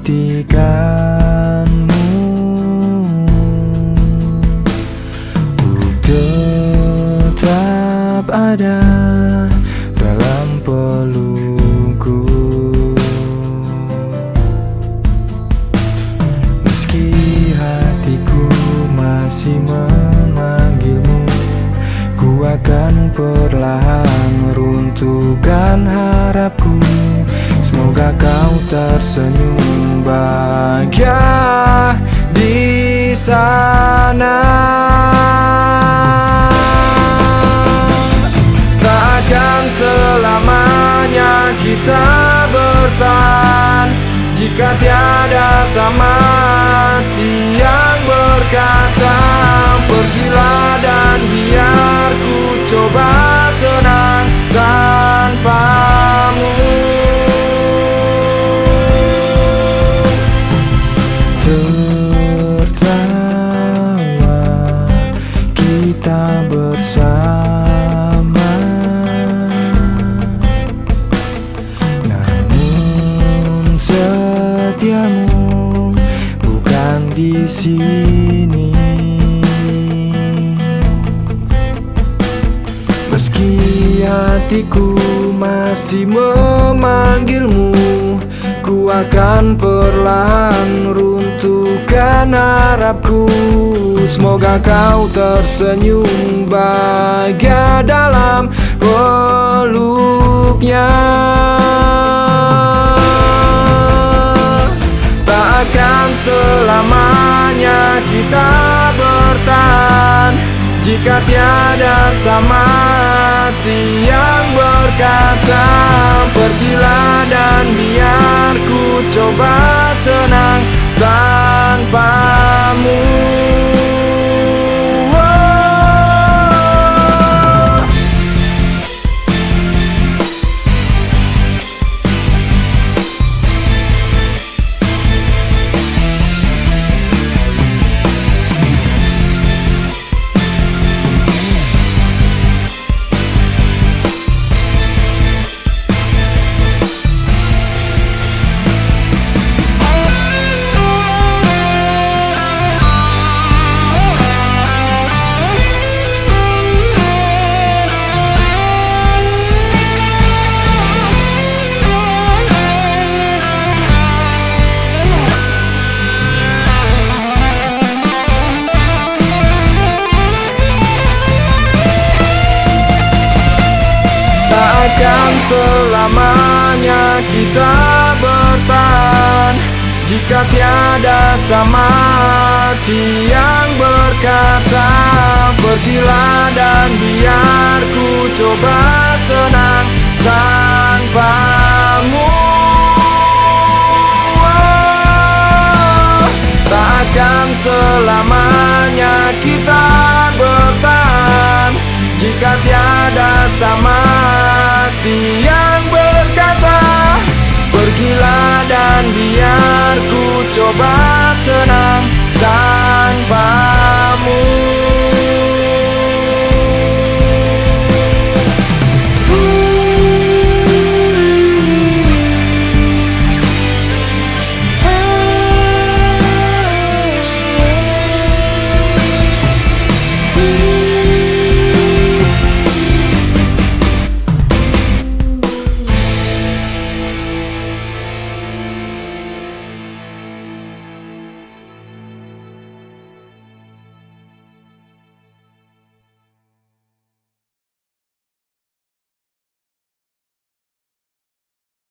menghentikanmu Ku tetap ada dalam pelukku. Meski hatiku masih memanggilmu Ku akan perlahan runtuhkan harapku. Semoga kau tersenyum bahagia di sana. Takkan selamanya kita bertahan Jika tiada sama di sini. Meski hatiku masih memanggilmu Ku akan perlahan runtuhkan harapku. Semoga kau tersenyum bahagia dalam peluknya Takkan selamanya kita bertahan. Jika tiada sama hati yang berkata Pergilah dan biar ku coba Takkan selamanya kita bertahan. Jika tiada sama hati yang berkata Pergilah dan biar ku coba tenang tanpamu Oh, Takkan selamanya kita bertahan. Jika tiada sama hati yang berkata Pergilah dan biar ku coba